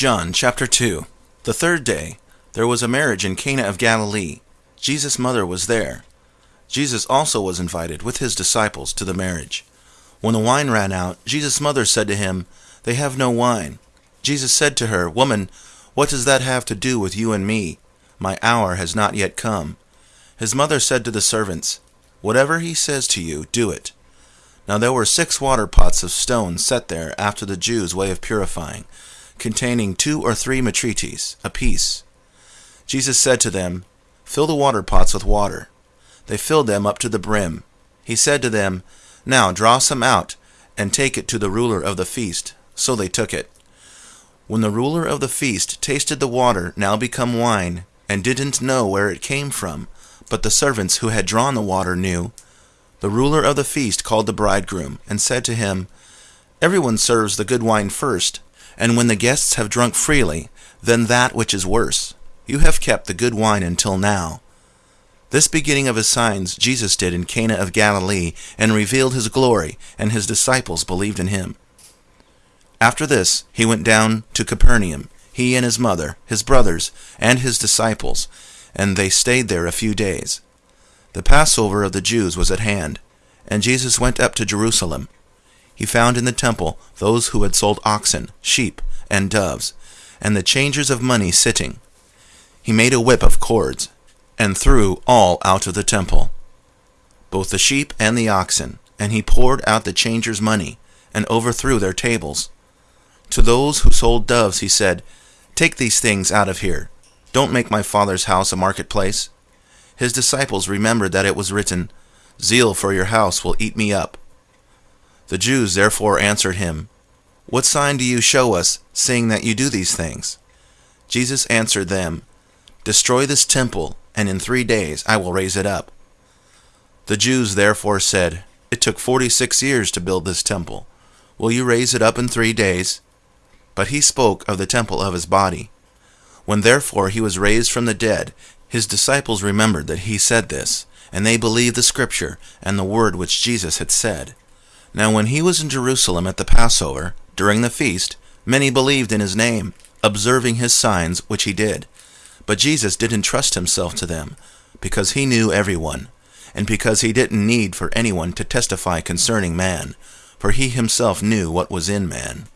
John chapter 2 The third day there was a marriage in Cana of Galilee. Jesus' mother was there. Jesus also was invited with his disciples to the marriage. When the wine ran out, Jesus' mother said to him, They have no wine. Jesus said to her, Woman, what does that have to do with you and me? My hour has not yet come. His mother said to the servants, Whatever he says to you, do it. Now there were six water pots of stone set there after the Jews' way of purifying, containing two or three metretes apiece. Jesus said to them, Fill the water pots with water. They filled them up to the brim. He said to them, Now draw some out, and take it to the ruler of the feast. So they took it. When the ruler of the feast tasted the water now become wine, and didn't know where it came from, but the servants who had drawn the water knew, the ruler of the feast called the bridegroom, and said to him, Everyone serves the good wine first, and when the guests have drunk freely, then that which is worse. You have kept the good wine until now. This beginning of his signs Jesus did in Cana of Galilee, and revealed his glory, and his disciples believed in him. After this, he went down to Capernaum, he and his mother, his brothers, and his disciples, and they stayed there a few days. The Passover of the Jews was at hand, and Jesus went up to Jerusalem. He found in the temple those who had sold oxen, sheep, and doves, and the changers of money sitting. He made a whip of cords, and threw all out of the temple, both the sheep and the oxen, and he poured out the changers' money, and overthrew their tables. To those who sold doves he said, Take these things out of here. Don't make my father's house a marketplace. His disciples remembered that it was written, Zeal for your house will eat me up. The Jews therefore answered him, What sign do you show us, seeing that you do these things? Jesus answered them, Destroy this temple, and in three days I will raise it up. The Jews therefore said, It took forty six years to build this temple. Will you raise it up in three days? But he spoke of the temple of his body. When therefore he was raised from the dead, his disciples remembered that he said this, and they believed the scripture and the word which Jesus had said. Now when he was in Jerusalem at the Passover, during the feast, many believed in his name, observing his signs which he did. But Jesus didn't trust himself to them, because he knew everyone, and because he didn't need for anyone to testify concerning man, for he himself knew what was in man.